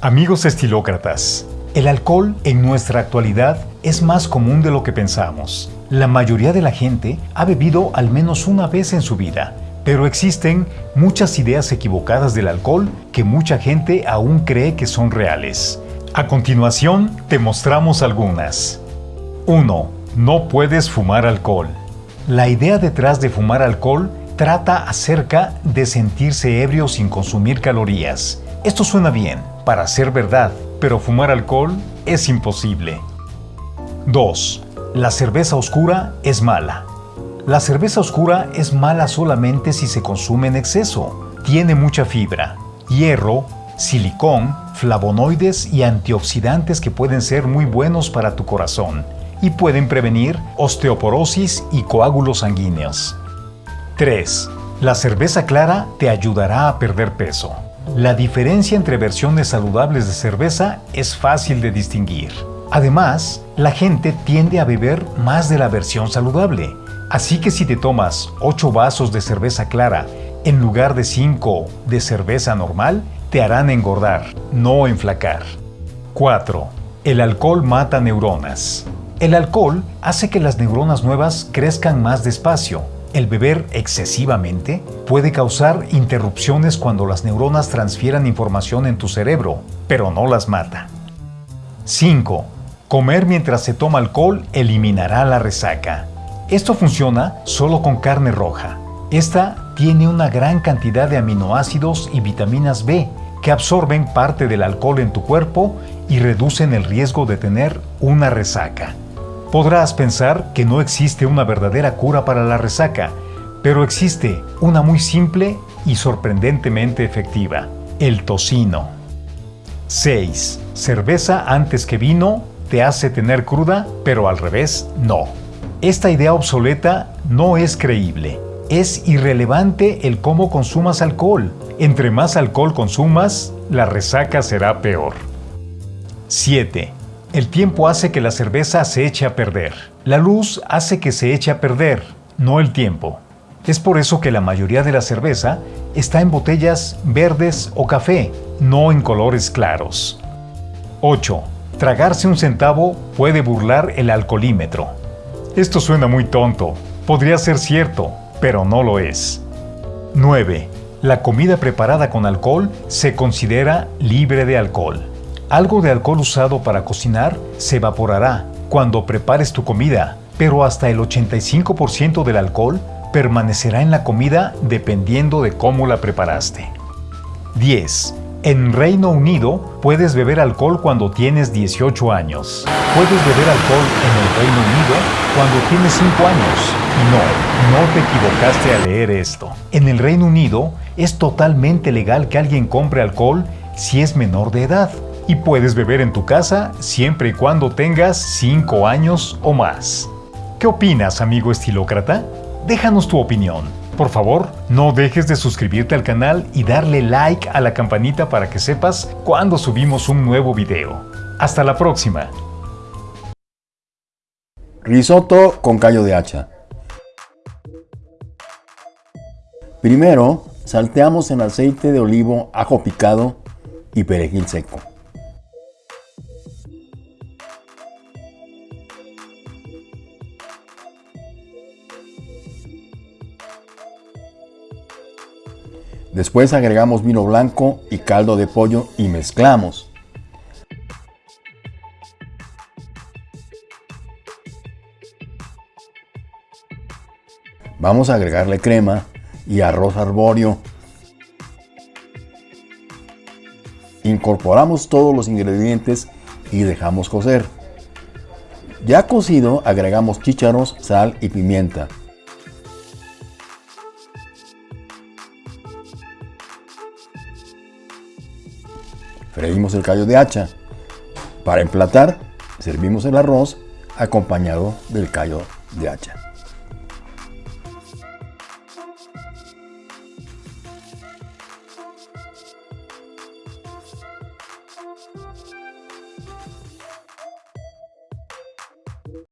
Amigos estilócratas, el alcohol en nuestra actualidad es más común de lo que pensamos. La mayoría de la gente ha bebido al menos una vez en su vida, pero existen muchas ideas equivocadas del alcohol que mucha gente aún cree que son reales. A continuación, te mostramos algunas. 1. No puedes fumar alcohol. La idea detrás de fumar alcohol trata acerca de sentirse ebrio sin consumir calorías. Esto suena bien, para ser verdad, pero fumar alcohol es imposible. 2. La cerveza oscura es mala. La cerveza oscura es mala solamente si se consume en exceso. Tiene mucha fibra, hierro, silicón, flavonoides y antioxidantes que pueden ser muy buenos para tu corazón y pueden prevenir osteoporosis y coágulos sanguíneos. 3. La cerveza clara te ayudará a perder peso. La diferencia entre versiones saludables de cerveza es fácil de distinguir. Además, la gente tiende a beber más de la versión saludable. Así que si te tomas 8 vasos de cerveza clara en lugar de 5 de cerveza normal, te harán engordar, no enflacar. 4. El alcohol mata neuronas. El alcohol hace que las neuronas nuevas crezcan más despacio. El beber excesivamente puede causar interrupciones cuando las neuronas transfieran información en tu cerebro, pero no las mata. 5. Comer mientras se toma alcohol eliminará la resaca. Esto funciona solo con carne roja. Esta tiene una gran cantidad de aminoácidos y vitaminas B que absorben parte del alcohol en tu cuerpo y reducen el riesgo de tener una resaca. Podrás pensar que no existe una verdadera cura para la resaca, pero existe una muy simple y sorprendentemente efectiva, el tocino. 6. Cerveza antes que vino te hace tener cruda, pero al revés no. Esta idea obsoleta no es creíble. Es irrelevante el cómo consumas alcohol. Entre más alcohol consumas, la resaca será peor. 7. El tiempo hace que la cerveza se eche a perder. La luz hace que se eche a perder, no el tiempo. Es por eso que la mayoría de la cerveza está en botellas verdes o café, no en colores claros. 8. Tragarse un centavo puede burlar el alcoholímetro. Esto suena muy tonto. Podría ser cierto, pero no lo es. 9. La comida preparada con alcohol se considera libre de alcohol. Algo de alcohol usado para cocinar se evaporará cuando prepares tu comida, pero hasta el 85% del alcohol permanecerá en la comida dependiendo de cómo la preparaste. 10. En Reino Unido puedes beber alcohol cuando tienes 18 años. Puedes beber alcohol en el Reino Unido cuando tienes 5 años. No, no te equivocaste al leer esto. En el Reino Unido es totalmente legal que alguien compre alcohol si es menor de edad y puedes beber en tu casa siempre y cuando tengas 5 años o más. ¿Qué opinas, amigo estilócrata? Déjanos tu opinión. Por favor, no dejes de suscribirte al canal y darle like a la campanita para que sepas cuando subimos un nuevo video. Hasta la próxima. Risotto con callo de hacha. Primero, salteamos en aceite de olivo, ajo picado y perejil seco. Después agregamos vino blanco y caldo de pollo y mezclamos. Vamos a agregarle crema y arroz arbóreo. Incorporamos todos los ingredientes y dejamos cocer. Ya cocido agregamos chícharos, sal y pimienta. Freímos el callo de hacha. Para emplatar, servimos el arroz acompañado del callo de hacha.